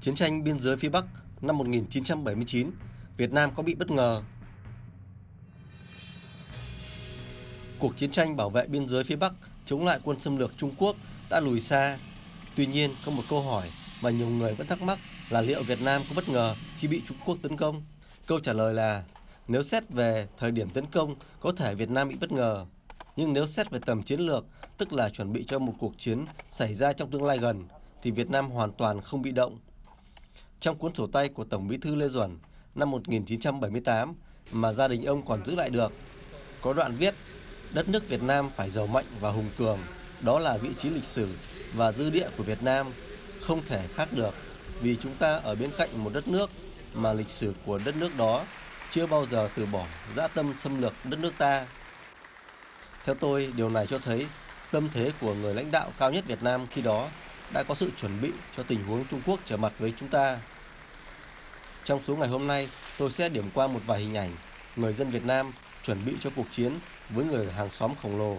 Chiến tranh biên giới phía Bắc năm 1979, Việt Nam có bị bất ngờ. Cuộc chiến tranh bảo vệ biên giới phía Bắc chống lại quân xâm lược Trung Quốc đã lùi xa. Tuy nhiên, có một câu hỏi mà nhiều người vẫn thắc mắc là liệu Việt Nam có bất ngờ khi bị Trung Quốc tấn công? Câu trả lời là nếu xét về thời điểm tấn công, có thể Việt Nam bị bất ngờ. Nhưng nếu xét về tầm chiến lược, tức là chuẩn bị cho một cuộc chiến xảy ra trong tương lai gần, thì Việt Nam hoàn toàn không bị động. Trong cuốn sổ tay của Tổng Bí thư Lê Duẩn năm 1978 mà gia đình ông còn giữ lại được, có đoạn viết đất nước Việt Nam phải giàu mạnh và hùng cường, đó là vị trí lịch sử và dư địa của Việt Nam, không thể khác được vì chúng ta ở bên cạnh một đất nước mà lịch sử của đất nước đó chưa bao giờ từ bỏ dã tâm xâm lược đất nước ta. Theo tôi, điều này cho thấy tâm thế của người lãnh đạo cao nhất Việt Nam khi đó đã có sự chuẩn bị cho tình huống Trung Quốc trở mặt với chúng ta. Trong số ngày hôm nay, tôi sẽ điểm qua một vài hình ảnh người dân Việt Nam chuẩn bị cho cuộc chiến với người hàng xóm khổng lồ.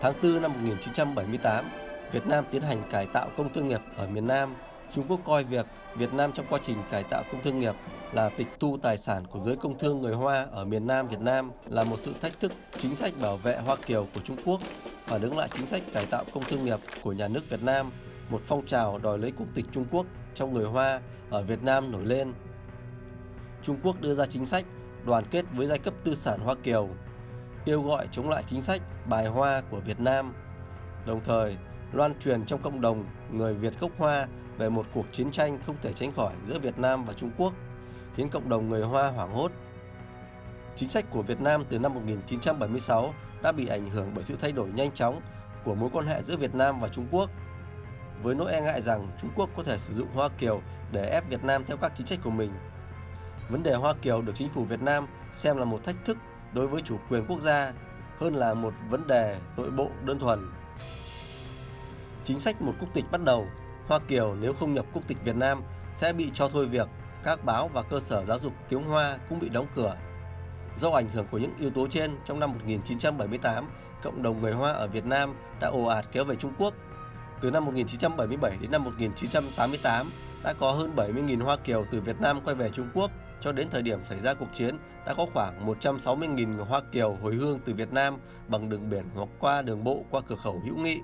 Tháng 4 năm 1978, Việt Nam tiến hành cải tạo công thương nghiệp ở miền Nam. Trung Quốc coi việc Việt Nam trong quá trình cải tạo công thương nghiệp là tịch thu tài sản của giới công thương người Hoa ở miền Nam Việt Nam là một sự thách thức chính sách bảo vệ Hoa Kiều của Trung Quốc phản đứng lại chính sách cải tạo công thương nghiệp của nhà nước Việt Nam, một phong trào đòi lấy quốc tịch Trung Quốc trong người Hoa ở Việt Nam nổi lên. Trung Quốc đưa ra chính sách đoàn kết với giai cấp tư sản Hoa Kiều, kêu gọi chống lại chính sách bài Hoa của Việt Nam, đồng thời loan truyền trong cộng đồng người Việt gốc Hoa về một cuộc chiến tranh không thể tránh khỏi giữa Việt Nam và Trung Quốc, khiến cộng đồng người Hoa hoảng hốt. Chính sách của Việt Nam từ năm 1976 đã bị ảnh hưởng bởi sự thay đổi nhanh chóng của mối quan hệ giữa Việt Nam và Trung Quốc. Với nỗi e ngại rằng Trung Quốc có thể sử dụng Hoa Kiều để ép Việt Nam theo các chính sách của mình. Vấn đề Hoa Kiều được chính phủ Việt Nam xem là một thách thức đối với chủ quyền quốc gia hơn là một vấn đề nội bộ đơn thuần. Chính sách một quốc tịch bắt đầu, Hoa Kiều nếu không nhập quốc tịch Việt Nam sẽ bị cho thôi việc, các báo và cơ sở giáo dục tiếng Hoa cũng bị đóng cửa. Do ảnh hưởng của những yếu tố trên, trong năm 1978, cộng đồng người Hoa ở Việt Nam đã ồ ạt kéo về Trung Quốc. Từ năm 1977 đến năm 1988, đã có hơn 70.000 Hoa Kiều từ Việt Nam quay về Trung Quốc. Cho đến thời điểm xảy ra cuộc chiến, đã có khoảng 160.000 Hoa Kiều hồi hương từ Việt Nam bằng đường biển hoặc qua đường bộ qua cửa khẩu hữu nghị.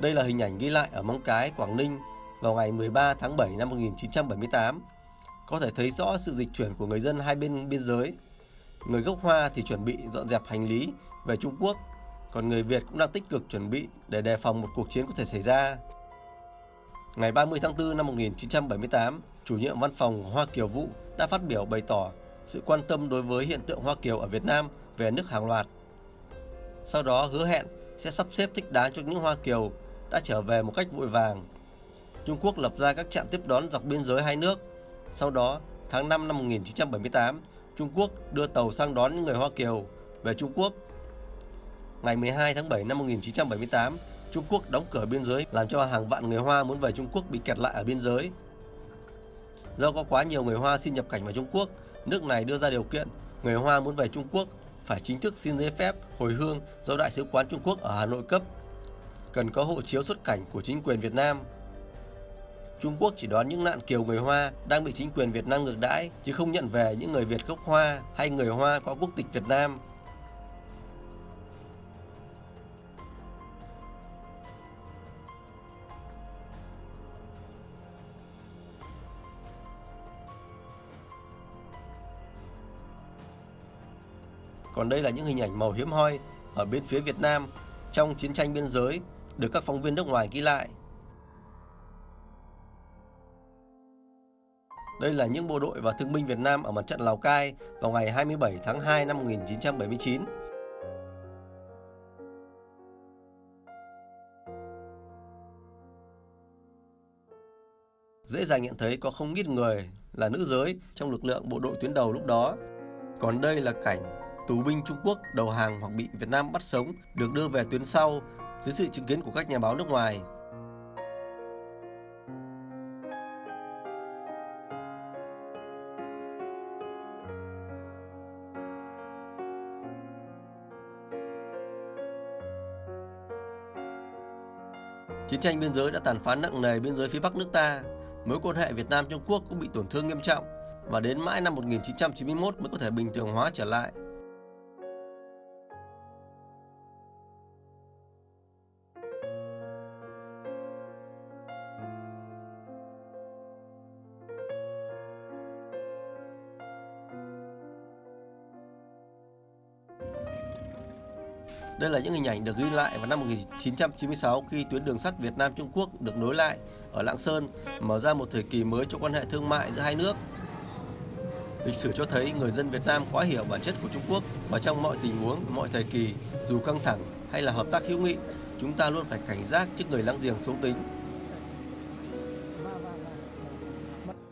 Đây là hình ảnh ghi lại ở Móng Cái, Quảng Ninh vào ngày 13 tháng 7 năm 1978. Có thể thấy rõ sự dịch chuyển của người dân hai bên biên giới. Người gốc Hoa thì chuẩn bị dọn dẹp hành lý về Trung Quốc, còn người Việt cũng đang tích cực chuẩn bị để đề phòng một cuộc chiến có thể xảy ra. Ngày 30 tháng 4 năm 1978, chủ nhiệm văn phòng Hoa Kiều Vũ đã phát biểu bày tỏ sự quan tâm đối với hiện tượng Hoa Kiều ở Việt Nam về nước hàng loạt. Sau đó hứa hẹn sẽ sắp xếp thích đáng cho những Hoa Kiều đã trở về một cách vội vàng. Trung Quốc lập ra các trạm tiếp đón dọc biên giới hai nước. Sau đó, tháng 5 năm 1978, Trung Quốc đưa tàu sang đón những người Hoa Kiều về Trung Quốc. Ngày 12 tháng 7 năm 1978, Trung Quốc đóng cửa biên giới làm cho hàng vạn người Hoa muốn về Trung Quốc bị kẹt lại ở biên giới. Do có quá nhiều người Hoa xin nhập cảnh vào Trung Quốc, nước này đưa ra điều kiện người Hoa muốn về Trung Quốc phải chính thức xin giấy phép hồi hương do Đại sứ quán Trung Quốc ở Hà Nội cấp cần có hộ chiếu xuất cảnh của chính quyền Việt Nam. Trung Quốc chỉ đón những nạn kiều người Hoa đang bị chính quyền Việt Nam ngược đãi, chứ không nhận về những người Việt gốc Hoa hay người Hoa có quốc tịch Việt Nam. Còn đây là những hình ảnh màu hiếm hoi ở bên phía Việt Nam trong chiến tranh biên giới được các phóng viên nước ngoài ghi lại. Đây là những bộ đội và thương binh Việt Nam ở mặt trận Lào Cai vào ngày 27 tháng 2 năm 1979. Dễ dàng nhận thấy có không ít người là nữ giới trong lực lượng bộ đội tuyến đầu lúc đó. Còn đây là cảnh tù binh Trung Quốc đầu hàng hoặc bị Việt Nam bắt sống được đưa về tuyến sau dưới sự chứng kiến của các nhà báo nước ngoài. Chiến tranh biên giới đã tàn phá nặng nề biên giới phía Bắc nước ta. Mối quan hệ Việt Nam Trung Quốc cũng bị tổn thương nghiêm trọng và đến mãi năm 1991 mới có thể bình thường hóa trở lại. Đây là những hình ảnh được ghi lại vào năm 1996 khi tuyến đường sắt Việt Nam Trung Quốc được nối lại ở Lạng Sơn, mở ra một thời kỳ mới cho quan hệ thương mại giữa hai nước. Lịch sử cho thấy người dân Việt Nam quá hiểu bản chất của Trung Quốc và trong mọi tình huống, mọi thời kỳ, dù căng thẳng hay là hợp tác hữu nghị, chúng ta luôn phải cảnh giác trước người láng giềng xấu tính.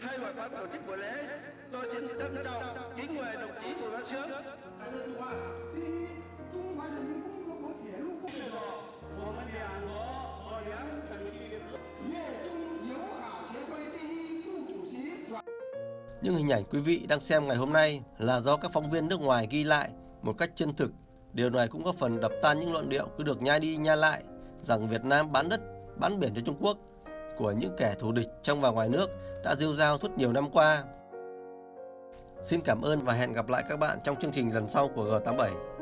Thay mặt ban tổ chức buổi lễ, tôi xin trân trọng kính mời đồng chí Bùi Văn Sướng. 我们两国和两省区粤中友好协会第一副主席。những hình ảnh quý vị đang xem ngày hôm nay là do các phóng viên nước ngoài ghi lại một cách chân thực. Điều này cũng có phần đập tan những luận điệu cứ được nhai đi nhai lại rằng Việt Nam bán đất, bán biển cho Trung Quốc của những kẻ thù địch trong và ngoài nước đã rêu rao suốt nhiều năm qua. Xin cảm ơn và hẹn gặp lại các bạn trong chương trình lần sau của G87.